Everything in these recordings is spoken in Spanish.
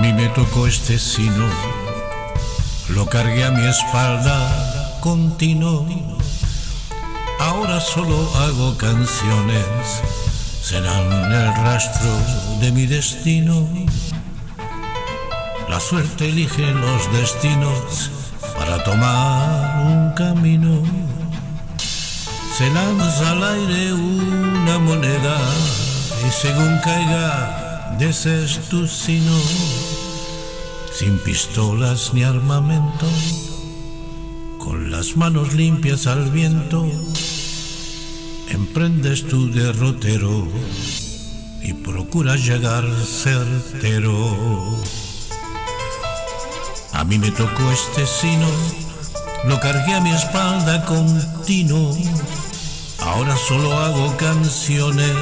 Mí me tocó este sino, lo cargué a mi espalda continuo. Ahora solo hago canciones, serán el rastro de mi destino. La suerte elige los destinos para tomar un camino. Se lanza al aire una moneda y según caiga de es tu sino, sin pistolas ni armamento, con las manos limpias al viento, emprendes tu derrotero y procuras llegar certero. A mí me tocó este sino, lo cargué a mi espalda continuo, ahora solo hago canciones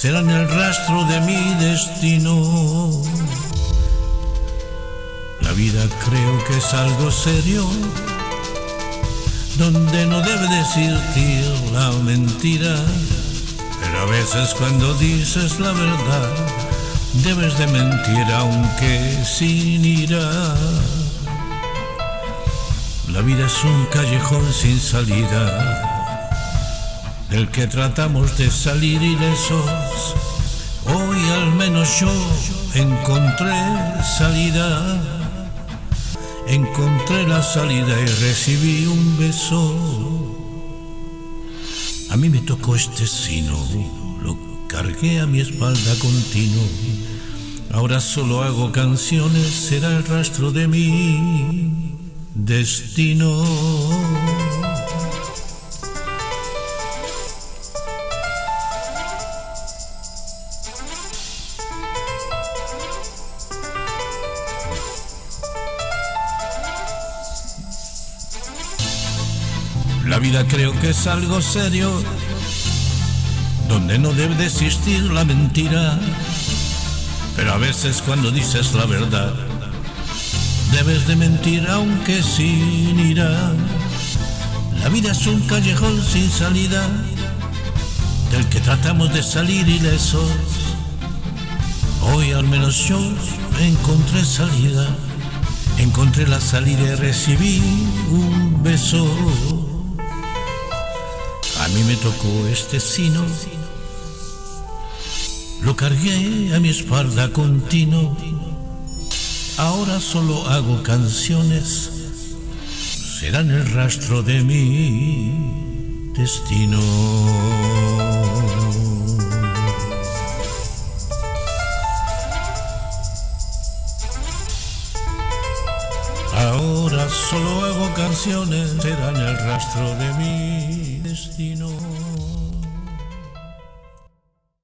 serán el rastro de mi destino. La vida creo que es algo serio, donde no debe existir la mentira, pero a veces cuando dices la verdad, debes de mentir aunque sin ira. La vida es un callejón sin salida del que tratamos de salir ilesos. Hoy al menos yo encontré salida, encontré la salida y recibí un beso. A mí me tocó este sino, lo cargué a mi espalda continuo. Ahora solo hago canciones, será el rastro de mi destino. Vida creo que es algo serio, donde no debe de existir la mentira. Pero a veces cuando dices la verdad, debes de mentir aunque sin ira. La vida es un callejón sin salida, del que tratamos de salir ilesos. Hoy al menos yo encontré salida, encontré la salida y recibí un beso. A mí me tocó este sino, lo cargué a mi espalda continuo. Ahora solo hago canciones, serán el rastro de mi destino. Solo hago canciones, serán el rastro de mi destino.